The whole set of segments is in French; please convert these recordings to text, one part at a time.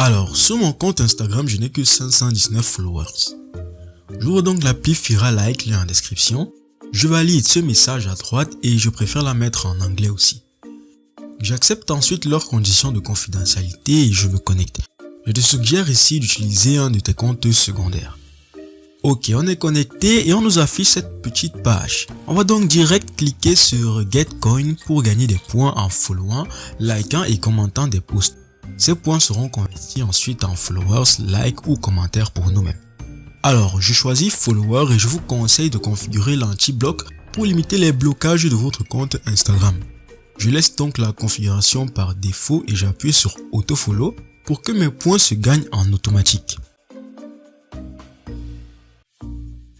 Alors, sur mon compte Instagram, je n'ai que 519 followers. J'ouvre donc l'appli Fira Like, lien en description. Je valide ce message à droite et je préfère la mettre en anglais aussi. J'accepte ensuite leurs conditions de confidentialité et je me connecte. Je te suggère ici d'utiliser un de tes comptes secondaires. Ok, on est connecté et on nous affiche cette petite page. On va donc direct cliquer sur Getcoin pour gagner des points en followant, likant et commentant des posts. Ces points seront convertis ensuite en followers, likes ou commentaires pour nous-mêmes. Alors, je choisis follower et je vous conseille de configurer l'anti-bloc pour limiter les blocages de votre compte Instagram. Je laisse donc la configuration par défaut et j'appuie sur autofollow pour que mes points se gagnent en automatique.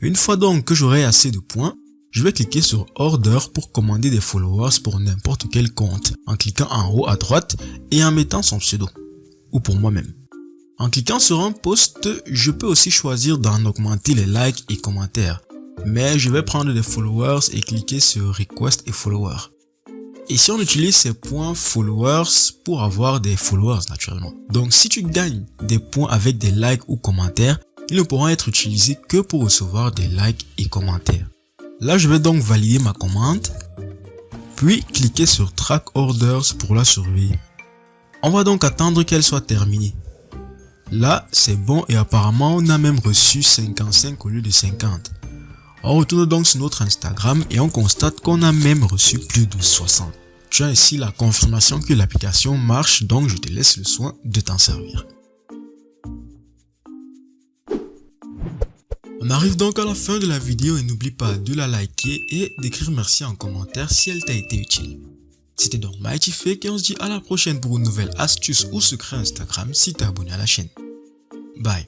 Une fois donc que j'aurai assez de points, je vais cliquer sur Order pour commander des followers pour n'importe quel compte en cliquant en haut à droite et en mettant son pseudo, ou pour moi-même. En cliquant sur un post, je peux aussi choisir d'en augmenter les likes et commentaires, mais je vais prendre des followers et cliquer sur Request et Followers. Ici, on utilise ces points followers pour avoir des followers naturellement. Donc, si tu gagnes des points avec des likes ou commentaires, ils ne pourront être utilisés que pour recevoir des likes et commentaires. Là, je vais donc valider ma commande, puis cliquer sur Track Orders pour la surveiller. On va donc attendre qu'elle soit terminée. Là, c'est bon et apparemment, on a même reçu 55 au lieu de 50. On retourne donc sur notre Instagram et on constate qu'on a même reçu plus de 60. Tu as ici la confirmation que l'application marche donc je te laisse le soin de t'en servir. On arrive donc à la fin de la vidéo et n'oublie pas de la liker et d'écrire merci en commentaire si elle t'a été utile. C'était donc Mighty Fake et on se dit à la prochaine pour une nouvelle astuce ou secret Instagram si t'es abonné à la chaîne. Bye